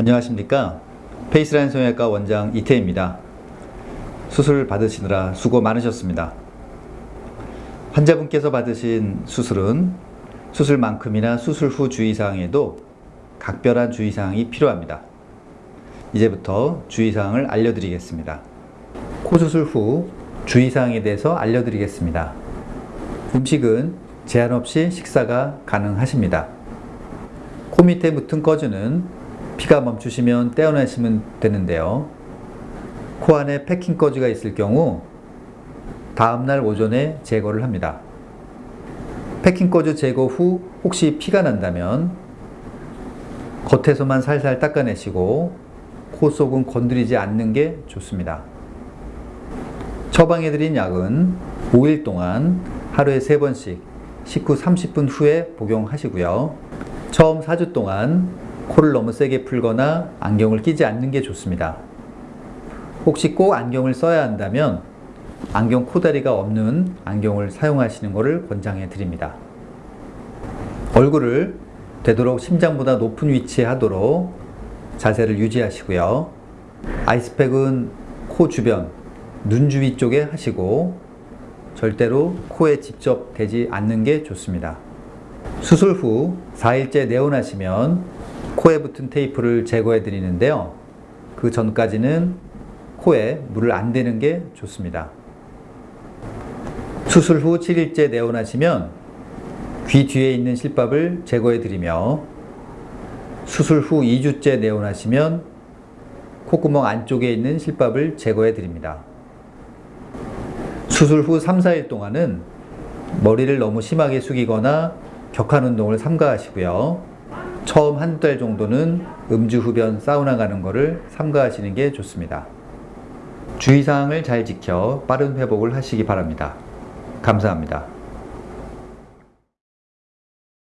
안녕하십니까? 페이스라인 성형외과 원장 이태입니다. 수술 받으시느라 수고 많으셨습니다. 환자분께서 받으신 수술은 수술만큼이나 수술 후 주의사항에도 각별한 주의사항이 필요합니다. 이제부터 주의사항을 알려드리겠습니다. 코수술 후 주의사항에 대해서 알려드리겠습니다. 음식은 제한 없이 식사가 가능하십니다. 코 밑에 묻은 거즈는 피가 멈추시면 떼어내시면 되는데요. 코 안에 packing 거즈가 있을 경우 다음날 오전에 제거를 합니다. packing 거즈 제거 후 혹시 피가 난다면 겉에서만 살살 닦아내시고 코 속은 건드리지 않는 게 좋습니다. 처방해드린 약은 5일 동안 하루에 3번씩 식후 30분 후에 복용하시고요. 처음 4주 동안 코를 너무 세게 풀거나 안경을 끼지 않는 게 좋습니다. 혹시 꼭 안경을 써야 한다면 안경 코다리가 없는 안경을 사용하시는 것을 권장해 드립니다. 얼굴을 되도록 심장보다 높은 위치에 하도록 자세를 유지하시고요. 아이스팩은 코 주변, 눈 주위 쪽에 하시고 절대로 코에 직접 대지 않는 게 좋습니다. 수술 후 4일째 내원하시면 코에 붙은 테이프를 제거해 드리는데요. 그 전까지는 코에 물을 안 대는 게 좋습니다. 수술 후 7일째 내원하시면 귀 뒤에 있는 실밥을 제거해 드리며 수술 후 2주째 내원하시면 콧구멍 안쪽에 있는 실밥을 제거해 드립니다. 수술 후 3, 4일 동안은 머리를 너무 심하게 숙이거나 격한 운동을 삼가하시고요. 처음 한 달 정도는 음주 흡연 사우나 가는 거를 삼가하시는 게 좋습니다. 주의사항을 잘 지켜 빠른 회복을 하시기 바랍니다. 감사합니다.